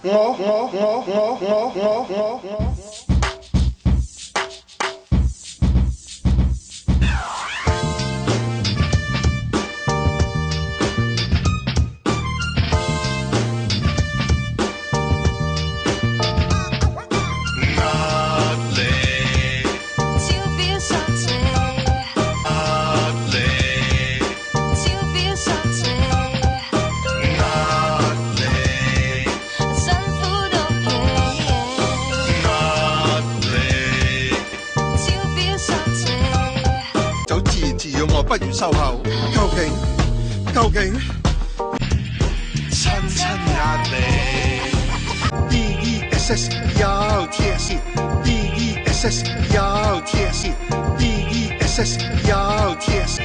我我我我我我。要我不如收口？究竟究竟亲亲呀你？E E S S 要贴身，E E S S 要贴身，E E S S 要贴身。